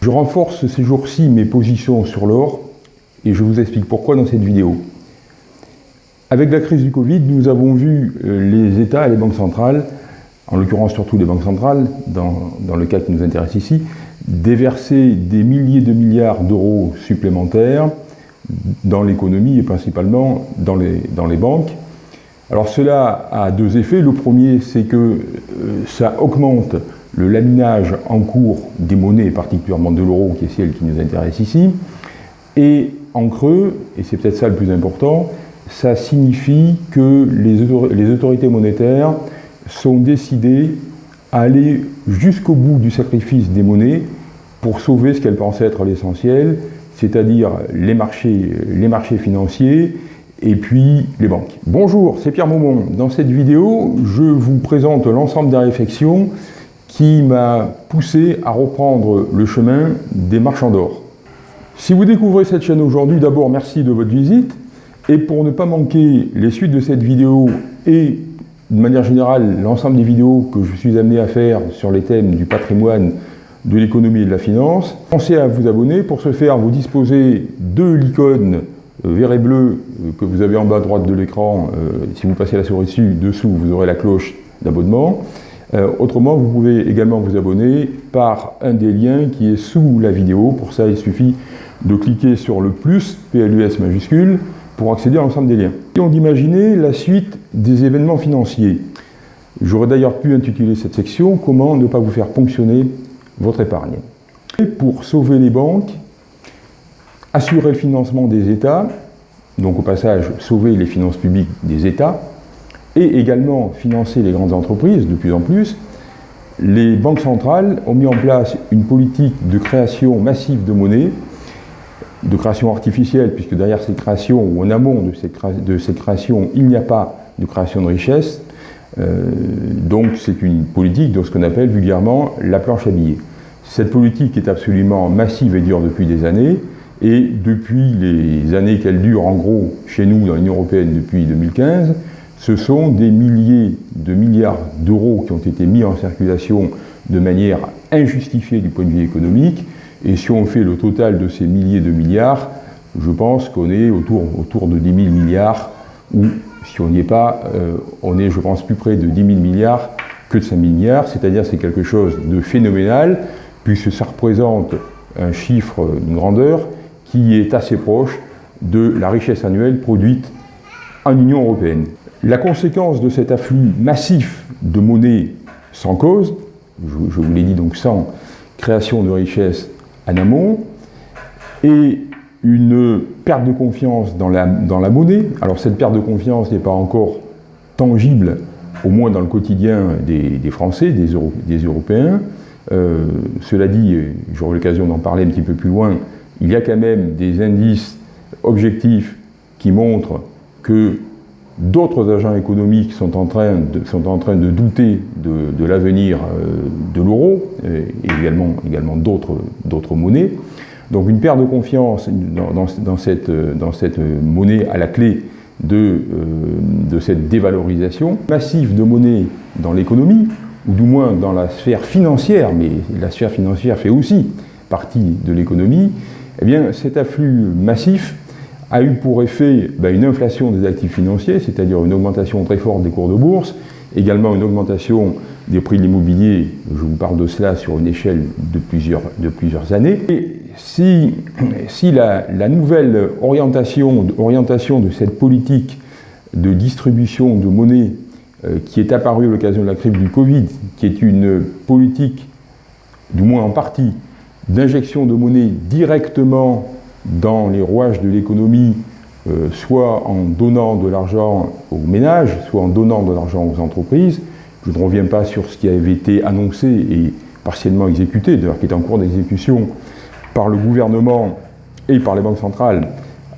Je renforce ces jours-ci mes positions sur l'or et je vous explique pourquoi dans cette vidéo. Avec la crise du Covid, nous avons vu euh, les États et les banques centrales, en l'occurrence surtout les banques centrales, dans, le cas qui nous intéresse ici, déverser des milliers de milliards d'euros supplémentaires dans l'économie et principalement dans les, dans les banques. Alors cela a deux effets. Le premier, c'est que euh, ça augmente le laminage en cours des monnaies, particulièrement de l'euro, qui est celle qui nous intéresse ici. Et en creux, et c'est peut-être ça le plus important, ça signifie que les autorités monétaires sont décidées à aller jusqu'au bout du sacrifice des monnaies pour sauver ce qu'elles pensaient être l'essentiel, c'est-à-dire les marchés, les marchés financiers et puis les banques. Bonjour, c'est Pierre Maumont. Dans cette vidéo, je vous présente l'ensemble des réflexions qui m'a poussé à reprendre le chemin des marchands d'or. Si vous découvrez cette chaîne aujourd'hui, d'abord merci de votre visite. Et pour ne pas manquer les suites de cette vidéo et de manière générale l'ensemble des vidéos que je suis amené à faire sur les thèmes du patrimoine, de l'économie et de la finance, pensez à vous abonner. Pour ce faire, vous disposez de l'icône euh, vert et bleu euh, que vous avez en bas à droite de l'écran. Euh, si vous passez la souris dessus, dessous, vous aurez la cloche d'abonnement. Euh, autrement, vous pouvez également vous abonner par un des liens qui est sous la vidéo. Pour ça, il suffit de cliquer sur le plus, PLUS majuscule, pour accéder à l'ensemble des liens. Et on d'imaginer la suite des événements financiers. J'aurais d'ailleurs pu intituler cette section « Comment ne pas vous faire ponctionner votre épargne ». Et pour sauver les banques, assurer le financement des États, donc au passage sauver les finances publiques des États, et également financer les grandes entreprises de plus en plus, les banques centrales ont mis en place une politique de création massive de monnaie, de création artificielle, puisque derrière cette création, ou en amont de cette, création, il n'y a pas de création de richesse. Euh, donc c'est une politique de ce qu'on appelle vulgairement la planche à billets. Cette politique est absolument massive et dure depuis des années, et depuis les années qu'elle dure, en gros, chez nous, dans l'Union Européenne, depuis 2015, ce sont des milliers de milliards d'euros qui ont été mis en circulation de manière injustifiée du point de vue économique. Et si on fait le total de ces milliers de milliards, je pense qu'on est autour, de 10 000 milliards, ou si on n'y est pas, euh, on est, je pense, plus près de 10 000 milliards que de 5 000 milliards, c'est-à-dire c'est quelque chose de phénoménal, puisque ça représente un chiffre, une grandeur, qui est assez proche de la richesse annuelle produite en Union Européenne. La conséquence de cet afflux massif de monnaie sans cause, je, vous l'ai dit donc sans création de richesse en amont, et une perte de confiance dans la, dans la monnaie. Alors cette perte de confiance n'est pas encore tangible, au moins dans le quotidien des, Français, des, Européens. Euh, cela dit, j'aurai l'occasion d'en parler un petit peu plus loin, il y a quand même des indices objectifs qui montrent que D'autres agents économiques sont en train de, sont en train de douter de, l'avenir euh, de l'euro et également, également d'autres monnaies. Donc une perte de confiance dans, cette, dans cette monnaie à la clé de, euh, de cette dévalorisation massive de monnaie dans l'économie, ou du moins dans la sphère financière, mais la sphère financière fait aussi partie de l'économie, eh bien cet afflux massif a eu pour effet ben, une inflation des actifs financiers, c'est-à-dire une augmentation très forte des cours de bourse, également une augmentation des prix de l'immobilier, je vous parle de cela sur une échelle de plusieurs, de plusieurs années. Et si, si la, nouvelle orientation, orientation de cette politique de distribution de monnaie euh, qui est apparue à l'occasion de la crise du Covid, qui est une politique, du moins en partie, d'injection de monnaie directement dans les rouages de l'économie, euh, soit en donnant de l'argent aux ménages, soit en donnant de l'argent aux entreprises. Je ne reviens pas sur ce qui avait été annoncé et partiellement exécuté, d'ailleurs qui est en cours d'exécution par le gouvernement et par les banques centrales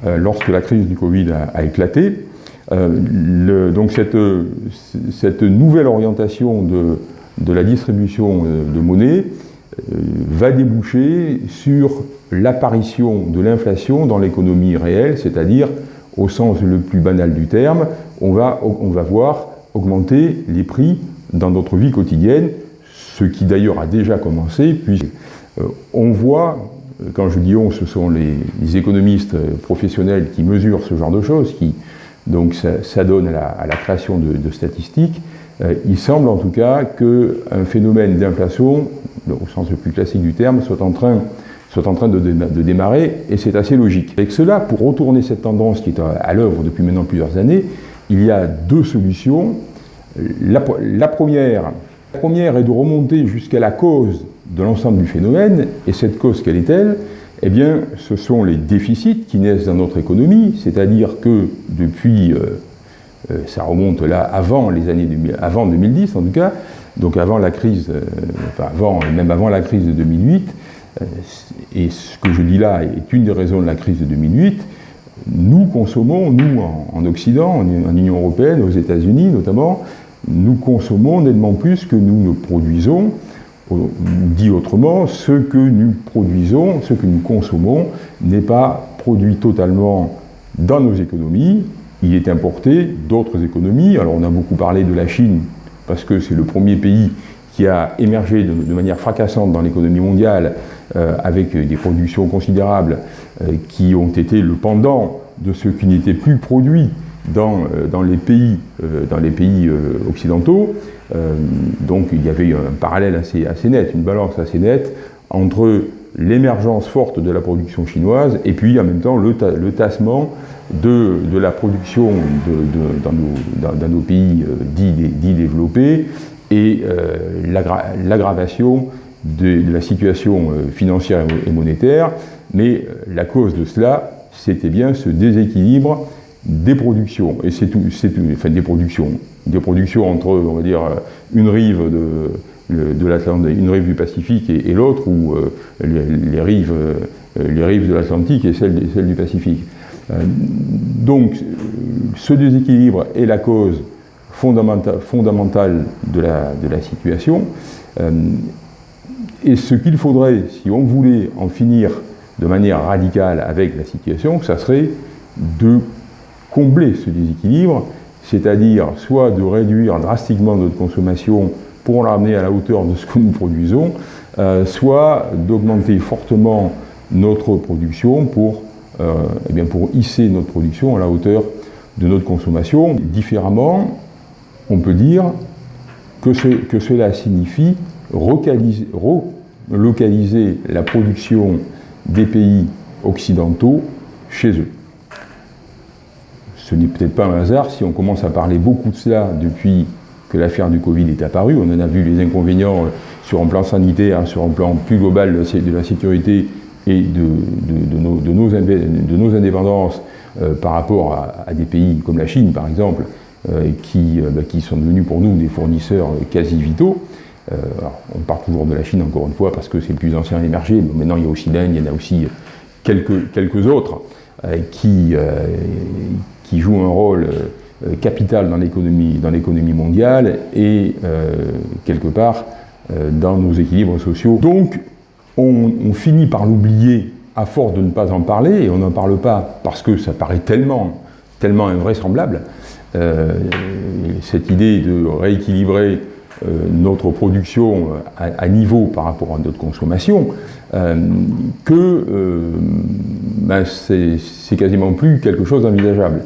euh, lorsque la crise du Covid a, éclaté. Euh, donc cette, nouvelle orientation de la distribution de monnaie va déboucher sur l'apparition de l'inflation dans l'économie réelle, c'est-à-dire, au sens le plus banal du terme, on va, on va voir augmenter les prix dans notre vie quotidienne, ce qui d'ailleurs a déjà commencé, puisque on voit, quand je dis on, ce sont les, économistes professionnels qui mesurent ce genre de choses, qui donc ça, donne à la, création de, statistiques, il semble en tout cas qu'un phénomène d'inflation, au sens le plus classique du terme, soit en train soit en train de, démarrer, et c'est assez logique. Avec cela, pour retourner cette tendance qui est à, l'œuvre depuis maintenant plusieurs années, il y a deux solutions. La, première, la première est de remonter jusqu'à la cause de l'ensemble du phénomène, et cette cause, quelle est-elle? Eh bien, ce sont les déficits qui naissent dans notre économie, c'est-à-dire que depuis, euh, euh, ça remonte là avant les années, avant 2010 en tout cas, donc avant la crise, euh, enfin avant, même avant la crise de 2008, euh, et ce que je dis là est une des raisons de la crise de 2008, nous consommons, nous en, Occident, en, Union Européenne, aux États-Unis notamment, nous consommons nettement plus que nous ne produisons, dit autrement, ce que nous produisons, ce que nous consommons n'est pas produit totalement dans nos économies, il est importé d'autres économies. Alors on a beaucoup parlé de la Chine, parce que c'est le premier pays qui a émergé de manière fracassante dans l'économie mondiale euh, avec des productions considérables euh, qui ont été le pendant de ce qui n'était plus produit dans, euh, dans, les pays, dans les pays occidentaux. donc il y avait un parallèle assez, assez net, une balance assez nette entre l'émergence forte de la production chinoise et puis en même temps le, tassement de, de, la production de, dans, nos, dans, nos, pays dits, dits, développés et l'aggravation de, la situation euh, financière et monétaire, mais euh, la cause de cela, c'était bien ce déséquilibre des productions. Et c'est tout, c'est enfin des productions, des productions entre, on va dire, une rive de, de l'Atlantique, une rive du Pacifique et, l'autre, ou euh, les, rives, les rives de l'Atlantique et celle, celle, du Pacifique. donc, ce déséquilibre est la cause fondamentale, fondamentale de, la, de la situation. Et ce qu'il faudrait, si on voulait en finir de manière radicale avec la situation, ça serait de combler ce déséquilibre, c'est-à-dire soit de réduire drastiquement notre consommation pour la ramener à la hauteur de ce que nous produisons, euh, soit d'augmenter fortement notre production pour, euh, eh bien pour hisser notre production à la hauteur de notre consommation. Différemment, on peut dire que, que cela signifie relocaliser la production des pays occidentaux chez eux. Ce n'est peut-être pas un hasard si on commence à parler beaucoup de cela depuis que l'affaire du Covid est apparue. On en a vu les inconvénients euh, sur un plan sanitaire, sur un plan plus global de la sécurité et de, nos, indépendances euh, par rapport à, des pays comme la Chine, par exemple, euh, qui, bah, qui sont devenus pour nous des fournisseurs quasi vitaux. On parle toujours de la Chine, encore une fois, parce que c'est le plus ancien émergé, mais maintenant il y a aussi l'Inde, il y en a aussi quelques, autres qui jouent un rôle capital dans l'économie mondiale et quelque part dans nos équilibres sociaux. Donc on, finit par l'oublier à force de ne pas en parler, et on n'en parle pas parce que ça paraît tellement, tellement invraisemblable, cette idée de rééquilibrer euh, notre production à, niveau par rapport à notre consommation, euh, que euh, ben c'est quasiment plus quelque chose d'envisageable.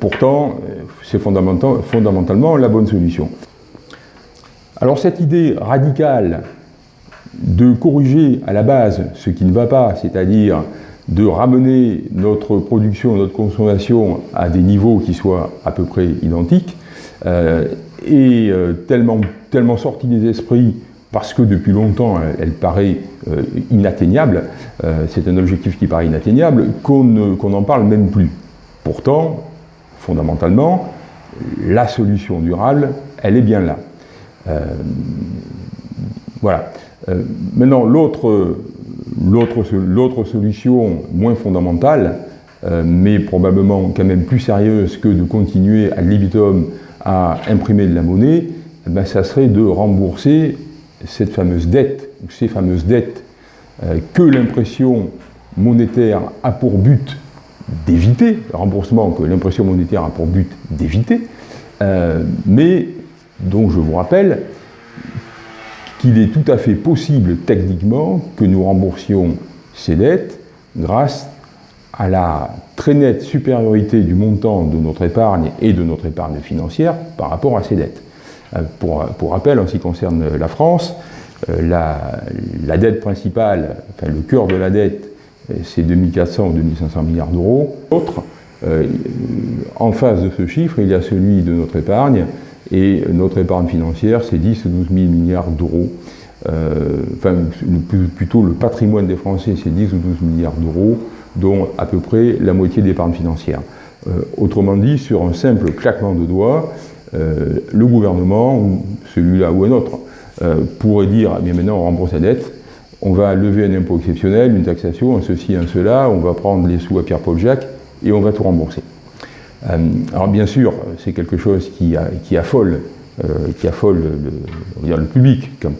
Pourtant, c'est fondamentalement la bonne solution. Alors cette idée radicale de corriger à la base ce qui ne va pas, c'est-à-dire de ramener notre production, notre consommation à des niveaux qui soient à peu près identiques, est euh, tellement, tellement sortie des esprits parce que depuis longtemps elle, paraît euh, inatteignable, euh, c'est un objectif qui paraît inatteignable, qu'on n'en parle même plus. Pourtant, fondamentalement, la solution durable, elle est bien là. voilà. maintenant, l'autre solution moins fondamentale, mais probablement quand même plus sérieuse que de continuer à libitum à imprimer de la monnaie, eh ben, ça serait de rembourser cette fameuse dette, ou ces fameuses dettes euh, que l'impression monétaire a pour but d'éviter, remboursement que l'impression monétaire a pour but d'éviter, euh, mais dont je vous rappelle qu'il est tout à fait possible techniquement que nous remboursions ces dettes grâce à la très nette supériorité du montant de notre épargne et de notre épargne financière par rapport à ces dettes. Euh, pour, pour rappel, en ce qui concerne la France, euh, la, la dette principale, enfin le cœur de la dette, c'est 2400 ou 2500 milliards d'euros. Autre, euh, en face de ce chiffre, il y a celui de notre épargne, et notre épargne financière, c'est 10 ou 12 000 milliards d'euros. Euh, enfin, plutôt le patrimoine des Français, c'est 10 ou 12 milliards d'euros, dont à peu près la moitié d'épargne financière. Euh, autrement dit, sur un simple claquement de doigts, le gouvernement, ou celui-là ou un autre, pourrait dire, eh bien maintenant on rembourse la dette, on va lever un impôt exceptionnel, une taxation, un ceci, un cela, on va prendre les sous à Pierre-Paul Jacques, et on va tout rembourser. alors bien sûr, c'est quelque chose qui, affole euh, qui affole le, public quand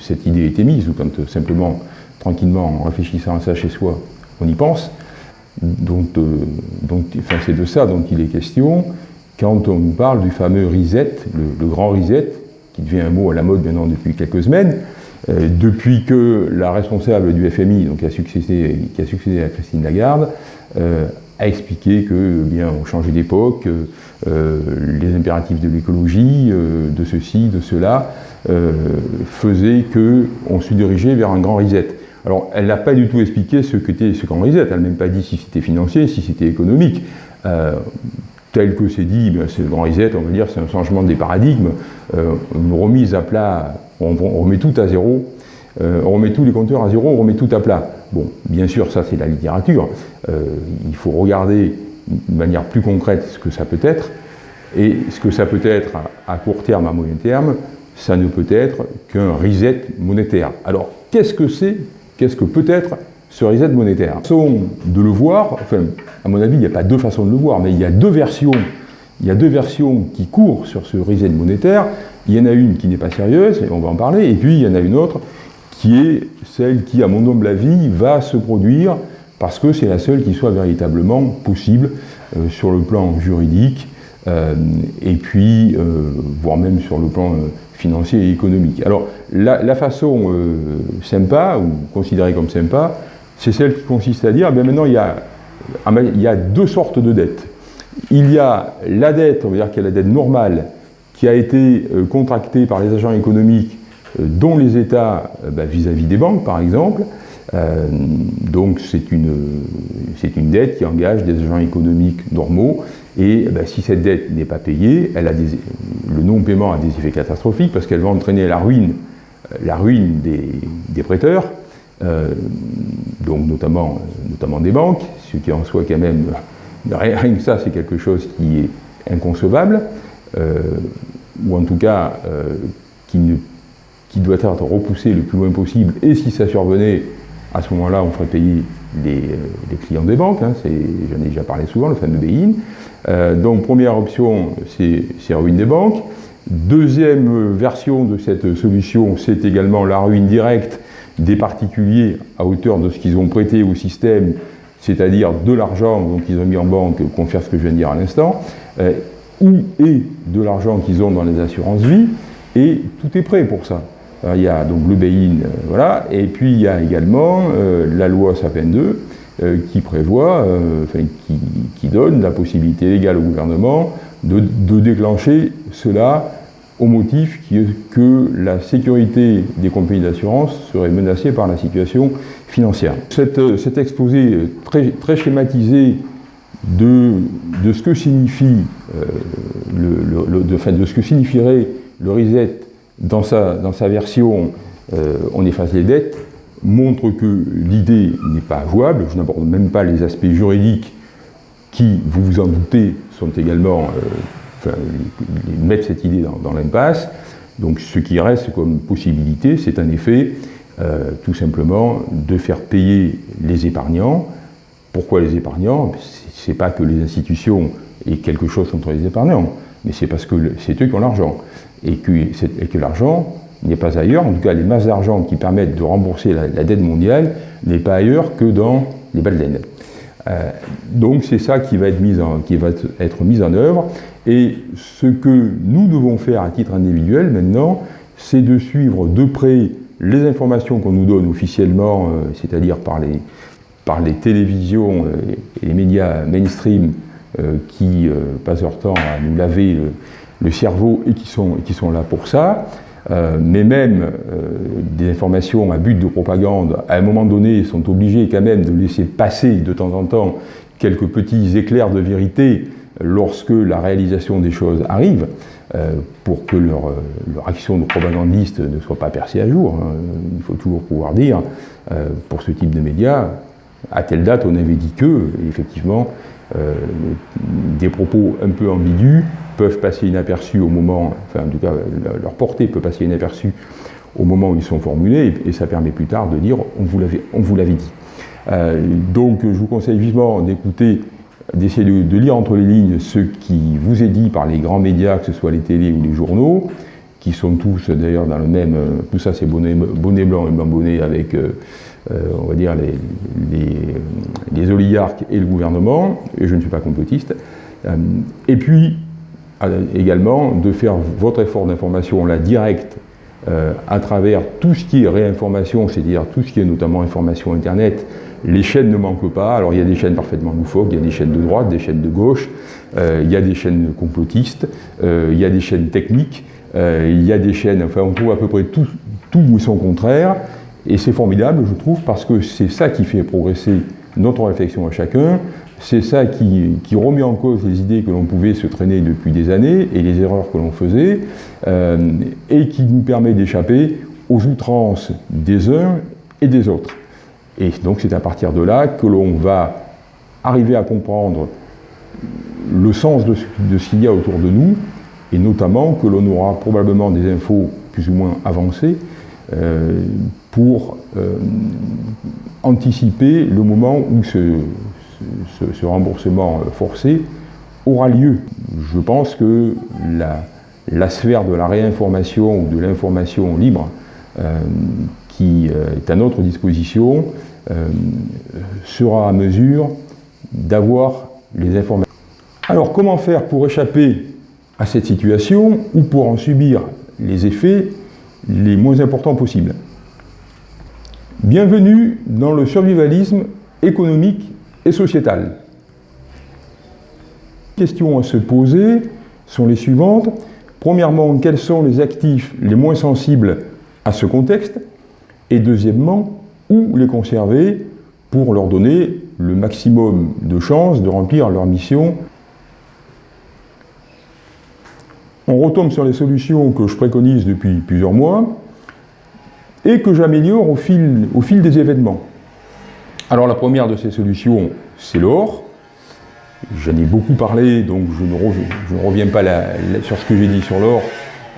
cette idée a été mise ou quand euh, simplement, tranquillement, en réfléchissant à ça chez soi, on y pense. Donc, euh, c'est de ça dont il est question quand on nous parle du fameux reset, le, grand reset, qui devient un mot à la mode maintenant depuis quelques semaines, depuis que la responsable du FMI, donc qui a succédé, à Christine Lagarde, a expliqué que bien on changeait d'époque, euh, les impératifs de l'écologie, euh, de ceci, de cela, euh, faisaient qu'on se dirigeait vers un grand reset. Alors, elle n'a pas du tout expliqué ce qu'était ce grand reset, elle n'a même pas dit si c'était financier, si c'était économique. tel que c'est dit, ben, c'est le grand reset, on va dire, c'est un changement des paradigmes, une remise à plat, on, remet tout à zéro, on remet tous les compteurs à zéro, on remet tout à plat. Bon, bien sûr, ça c'est la littérature, il faut regarder de manière plus concrète ce que ça peut être, et ce que ça peut être à, court terme, à moyen terme, ça ne peut être qu'un reset monétaire. Alors, qu'est-ce que c'est Qu'est-ce que peut être ce reset monétaire? Façon de le voir, enfin, à mon avis, il n'y a pas deux façons de le voir, mais il y a deux versions. Il y a deux versions qui courent sur ce reset monétaire. Il y en a une qui n'est pas sérieuse, et on va en parler, et puis il y en a une autre qui est celle qui, à mon humble avis, va se produire parce que c'est la seule qui soit véritablement possible euh, sur le plan juridique euh, et puis, euh, voire même sur le plan financier et économique. Alors, la, façon sympa, ou considérée comme sympa, c'est celle qui consiste à dire, eh maintenant il y, a, il y a deux sortes de dettes. Il y a la dette, on va dire qu'il y a la dette normale, qui a été contractée par les agents économiques, dont les États bah, vis-à-vis -vis des banques, par exemple, euh, donc c'est une, une dette qui engage des agents économiques normaux. Et ben, si cette dette n'est pas payée, elle a des, le non-paiement a des effets catastrophiques parce qu'elle va entraîner la ruine, euh, la ruine des, prêteurs, euh, donc notamment, notamment des banques, ce qui en soit quand même, rien que ça c'est quelque chose qui est inconcevable, ou en tout cas qui, ne, qui doit être repoussé le plus loin possible, et si ça survenait, à ce moment-là, on ferait payer les, euh, clients des banques, hein, j'en ai déjà parlé souvent, le fameux BIN. Euh, donc première option, c'est ruine des banques. Deuxième version de cette solution, c'est également la ruine directe des particuliers à hauteur de ce qu'ils ont prêté au système, c'est-à-dire de l'argent qu'ils ont mis en banque, confère ce que je viens de dire à l'instant, euh, ou et de l'argent qu'ils ont dans les assurances vie, et tout est prêt pour ça. Euh, il y a donc le Bain, euh, voilà, et puis il y a également euh, la loi Sapin 2 qui prévoit, enfin, qui, donne la possibilité légale au gouvernement de, déclencher cela au motif que la sécurité des compagnies d'assurance serait menacée par la situation financière. cet exposé très schématisé de, ce que signifie le, de, ce que signifierait le reset dans sa, version euh, On efface les dettes, montre que l'idée n'est pas jouable. Je n'aborde même pas les aspects juridiques qui, vous vous en doutez, sont également, euh, mettent cette idée dans, l'impasse. Donc ce qui reste comme possibilité, c'est en effet euh, tout simplement de faire payer les épargnants. Pourquoi les épargnants? C'est pas que les institutions aient quelque chose contre les épargnants, mais c'est parce que c'est eux qui ont l'argent. Et que, l'argent n'est pas ailleurs, en tout cas les masses d'argent qui permettent de rembourser la, dette mondiale n'est pas ailleurs que dans les balles euh, donc c'est ça qui va, être mis en, qui va être mis en œuvre, et ce que nous devons faire à titre individuel maintenant, c'est de suivre de près les informations qu'on nous donne officiellement, c'est-à-dire par les, par les télévisions et les médias mainstream qui passent leur temps à nous laver le, cerveau et qui, sont, qui sont là pour ça. Euh, mais même euh, des informations à but de propagande, à un moment donné, sont obligés quand même de laisser passer de temps en temps quelques petits éclairs de vérité lorsque la réalisation des choses arrive, euh, pour que leur, leur, action de propagandiste ne soit pas percée à jour. Hein. Il faut toujours pouvoir dire, pour ce type de médias, à telle date on avait dit que, effectivement, des propos un peu ambigus peuvent passer inaperçus au moment, enfin en tout cas leur portée peut passer inaperçue au moment où ils sont formulés, et, ça permet plus tard de dire on vous l'avait dit. Euh, donc je vous conseille vivement d'écouter, d'essayer de, lire entre les lignes ce qui vous est dit par les grands médias, que ce soit les télés ou les journaux, qui sont tous d'ailleurs dans le même, euh, tout ça c'est bonnet, bonnet, blanc et blanc bonnet avec, euh, on va dire, les, oligarques et le gouvernement, et je ne suis pas complotiste. et puis, également de faire votre effort d'information la direct euh, à travers tout ce qui est réinformation, c'est-à-dire tout ce qui est notamment information Internet. Les chaînes ne manquent pas, alors il y a des chaînes parfaitement loufoques, il y a des chaînes de droite, des chaînes de gauche, euh, il y a des chaînes complotistes, euh, il y a des chaînes techniques, il y a des chaînes, enfin on trouve à peu près tout, tout ou son contraire, et c'est formidable je trouve parce que c'est ça qui fait progresser notre réflexion à chacun, c'est ça qui, remet en cause les idées que l'on pouvait se traîner depuis des années et les erreurs que l'on faisait, euh, et qui nous permet d'échapper aux outrances des uns et des autres. Et donc c'est à partir de là que l'on va arriver à comprendre le sens de ce, qu'il y a autour de nous, et notamment que l'on aura probablement des infos plus ou moins avancées pour euh, anticiper le moment où ce, remboursement euh, forcé aura lieu. Je pense que la, sphère de la réinformation ou de l'information libre euh, qui euh, est à notre disposition sera à mesure d'avoir les informations. Alors comment faire pour échapper à cette situation ou pour en subir les effets les moins importants possibles Bienvenue dans le survivalisme économique et sociétale. Les questions à se poser sont les suivantes. Premièrement, quels sont les actifs les moins sensibles à ce contexte? Et deuxièmement, où les conserver pour leur donner le maximum de chances de remplir leur mission On retombe sur les solutions que je préconise depuis plusieurs mois et que j'améliore au fil, des événements. Alors la première de ces solutions, c'est l'or. J'en ai beaucoup parlé, donc je ne, reviens, pas sur ce que j'ai dit sur l'or,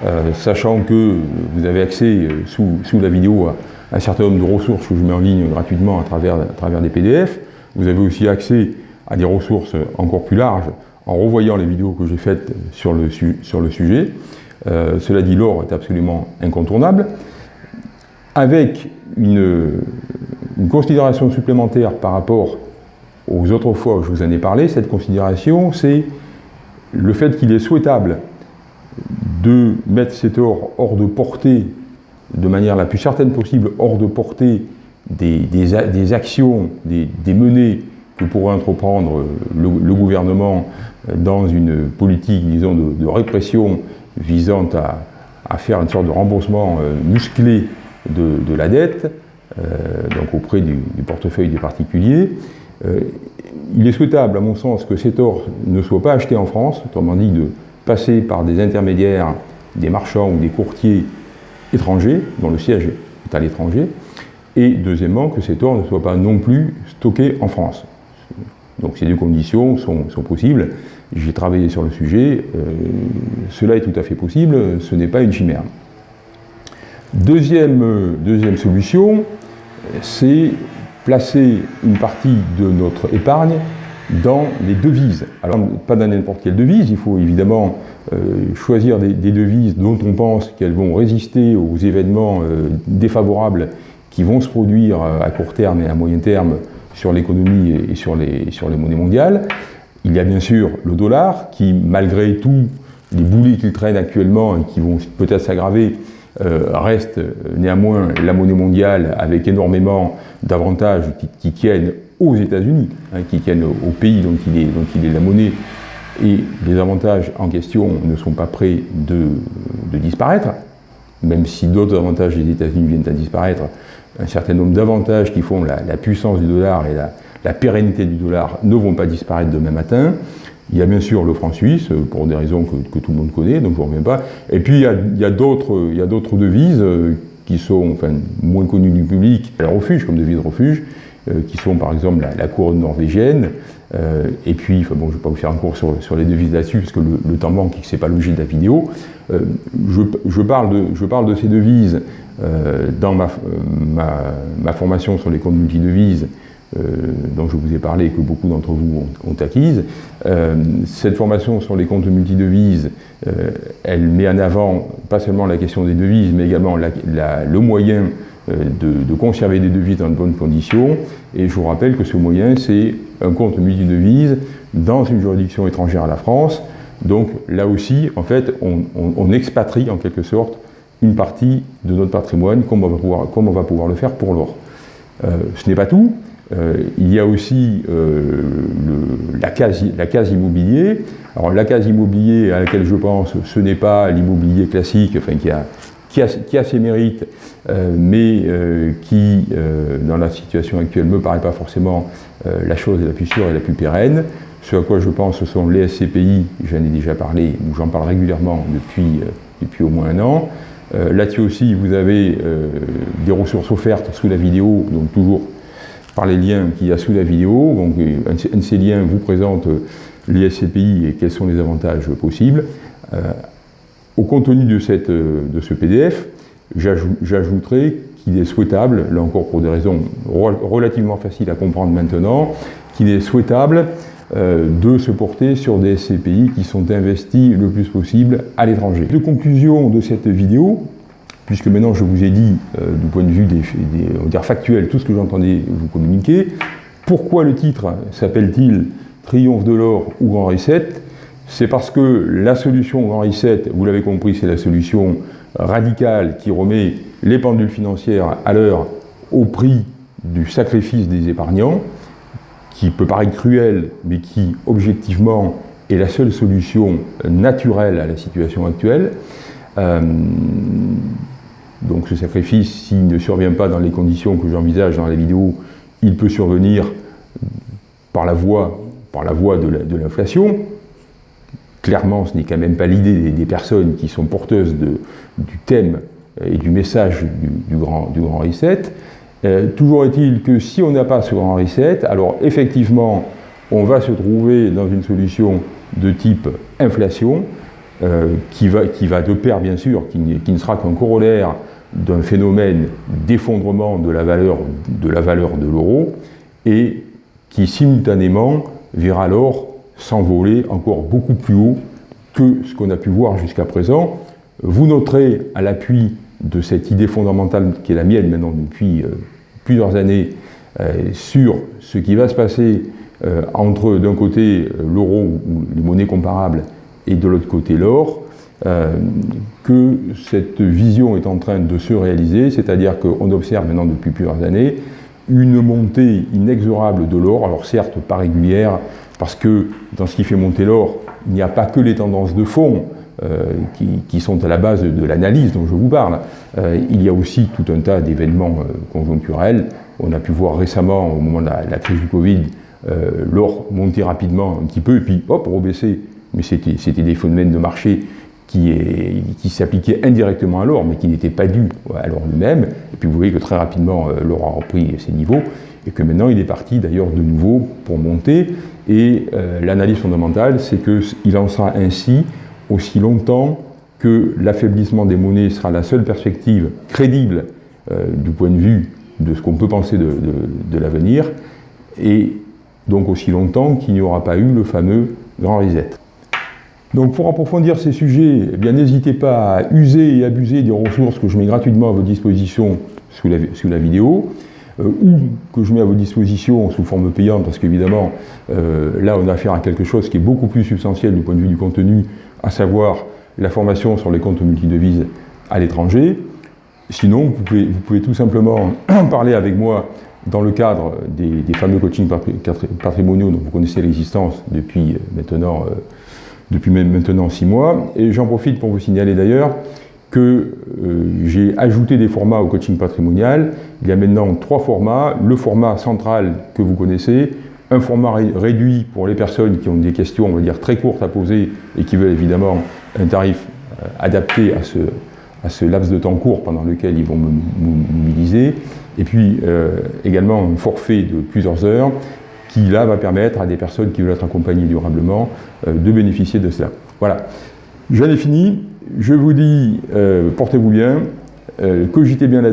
euh, sachant que vous avez accès euh, sous, la vidéo à un certain nombre de ressources que je mets en ligne gratuitement à travers, des PDF. Vous avez aussi accès à des ressources encore plus larges en revoyant les vidéos que j'ai faites sur le, sujet. Euh, cela dit, l'or est absolument incontournable. Avec une, une considération supplémentaire par rapport aux autres fois où je vous en ai parlé, cette considération, c'est le fait qu'il est souhaitable de mettre cet or hors de portée, de manière la plus certaine possible, hors de portée des, des, actions, des, des, menées que pourrait entreprendre le, gouvernement dans une politique, disons, de, répression visant à, faire une sorte de remboursement euh, musclé de, la dette, euh, donc auprès du, portefeuille des particuliers. Euh, il est souhaitable, à mon sens, que cet or ne soit pas acheté en France, autrement dit de passer par des intermédiaires, des marchands ou des courtiers étrangers, dont le siège est à l'étranger, et deuxièmement, que cet or ne soit pas non plus stocké en France. Donc ces deux conditions sont, possibles. J'ai travaillé sur le sujet, euh, cela est tout à fait possible, ce n'est pas une chimère. Deuxième, deuxième solution, c'est placer une partie de notre épargne dans les devises. Alors, pas dans n'importe quelle devise, il faut évidemment euh, choisir des, devises dont on pense qu'elles vont résister aux événements euh, défavorables qui vont se produire à court terme et à moyen terme sur l'économie et sur les, sur les monnaies mondiales. Il y a bien sûr le dollar qui, malgré tout les boulets qu'il traîne actuellement et qui vont peut-être s'aggraver, reste néanmoins la monnaie mondiale avec énormément d'avantages qui, tiennent aux États-Unis, hein, qui tiennent au, pays dont il, est, dont il est la monnaie, et les avantages en question ne sont pas prêts de, disparaître, même si d'autres avantages des États-Unis viennent à disparaître, un certain nombre d'avantages qui font la, puissance du dollar et la, pérennité du dollar ne vont pas disparaître demain matin. Il y a bien sûr le franc suisse, pour des raisons que, tout le monde connaît, donc je ne reviens pas. Et puis il y a, d'autres devises euh, qui sont moins connues du public, la refuge, comme devise refuge, euh, qui sont par exemple la, couronne norvégienne, euh, et puis, bon, je ne vais pas vous faire un cours sur, les devises là-dessus, parce que le, temps manque et que ce n'est pas l'objet de la vidéo. Euh, je, parle de, ces devises dans ma, ma, formation sur les comptes multidevises, dont je vous ai parlé et que beaucoup d'entre vous ont, acquise. cette formation sur les comptes multidevises, elle met en avant pas seulement la question des devises, mais également le moyen euh, de, conserver des devises dans de bonnes conditions. Et je vous rappelle que ce moyen, c'est un compte multi-devises dans une juridiction étrangère à la France. Donc là aussi, en fait, on, expatrie en quelque sorte une partie de notre patrimoine comme on va pouvoir, on va pouvoir le faire pour l'or. Euh, ce n'est pas tout. Euh, il y a aussi la, case, la case immobilier. Alors la case immobilier à laquelle je pense, ce n'est pas l'immobilier classique, enfin qui a, qui a, ses mérites, euh, mais euh, qui, euh, dans la situation actuelle, me paraît pas forcément la chose la plus sûre et la plus pérenne. Ce à quoi je pense, ce sont les SCPI, j'en ai déjà parlé, ou j'en parle régulièrement depuis, depuis au moins un an. Là-dessus aussi, vous avez des ressources offertes sous la vidéo, donc toujours par les liens qu'il y a sous la vidéo. Donc, un de ces liens vous présente les SCPI et quels sont les avantages possibles. Au contenu de, cette, euh, de ce PDF, j'ajouterai qu'il est souhaitable, là encore pour des raisons relativement faciles à comprendre maintenant, qu'il est souhaitable euh, de se porter sur des SCPI qui sont investis le plus possible à l'étranger. De conclusion de cette vidéo, puisque maintenant je vous ai dit, euh, du point de vue des, des factuel, tout ce que j'entendais vous communiquer, pourquoi le titre s'appelle-t-il Triomphe de l'or ou Henri VII c'est parce que la solution Henri VII, vous l'avez compris, c'est la solution radicale qui remet les pendules financières à l'heure au prix du sacrifice des épargnants, qui peut paraître cruel, mais qui, objectivement, est la seule solution naturelle à la situation actuelle. Euh, donc ce sacrifice, s'il ne survient pas dans les conditions que j'envisage dans la vidéo, il peut survenir par la voie, par la voie de l'inflation, clairement, ce n'est quand même pas l'idée des, personnes qui sont porteuses du thème et du message du, grand, du grand reset. Euh, toujours est-il que si on n'a pas ce grand reset, alors effectivement, on va se trouver dans une solution de type inflation, euh, qui, va, qui va de pair, bien sûr, qui, qui ne sera qu'un corollaire d'un phénomène d'effondrement de la valeur de l'euro, et qui simultanément verra l'or s'envoler encore beaucoup plus haut que ce qu'on a pu voir jusqu'à présent. Vous noterez à l'appui de cette idée fondamentale qui est la mienne maintenant depuis euh, plusieurs années euh, sur ce qui va se passer euh, entre d'un côté l'euro ou les monnaies comparables et de l'autre côté l'or, que cette vision est en train de se réaliser, c'est-à-dire qu'on observe maintenant depuis plusieurs années une montée inexorable de l'or, alors certes pas régulière, parce que dans ce qui fait monter l'or, il n'y a pas que les tendances de fond euh, qui, sont à la base de, l'analyse dont je vous parle. Euh, il y a aussi tout un tas d'événements euh, conjoncturels. On a pu voir récemment, au moment de la, crise du Covid, l'or monter rapidement un petit peu, et puis hop, rebaisser. Mais c'était des phénomènes de marché qui, qui s'appliquaient indirectement à l'or, mais qui n'étaient pas dus à l'or lui-même. Et puis vous voyez que très rapidement, l'or a repris ses niveaux et que maintenant il est parti d'ailleurs de nouveau pour monter. Et euh, l'analyse fondamentale, c'est qu'il en sera ainsi aussi longtemps que l'affaiblissement des monnaies sera la seule perspective crédible euh, du point de vue de ce qu'on peut penser de, l'avenir, et donc aussi longtemps qu'il n'y aura pas eu le fameux grand reset. Donc pour approfondir ces sujets, eh n'hésitez pas à user et abuser des ressources que je mets gratuitement à votre disposition sous la vidéo. Euh, ou que je mets à vos dispositions sous forme payante, parce qu'évidemment, euh, là, on a affaire à quelque chose qui est beaucoup plus substantiel du point de vue du contenu, à savoir la formation sur les comptes multidevises à l'étranger. Sinon, vous pouvez, tout simplement parler avec moi dans le cadre des, fameux coachings patrimoniaux dont vous connaissez l'existence depuis maintenant, depuis maintenant six mois. Et j'en profite pour vous signaler d'ailleurs que euh, j'ai ajouté des formats au coaching patrimonial. Il y a maintenant trois formats. Le format central que vous connaissez, un format réduit pour les personnes qui ont des questions, on va dire, très courtes à poser et qui veulent évidemment un tarif euh, adapté à ce, laps de temps court pendant lequel ils vont me mobiliser. Et puis euh, également un forfait de plusieurs heures qui là va permettre à des personnes qui veulent être accompagnées durablement de bénéficier de cela. Voilà, j'en ai fini. Je vous dis, euh, portez-vous bien, euh, cogitez bien là-dessus.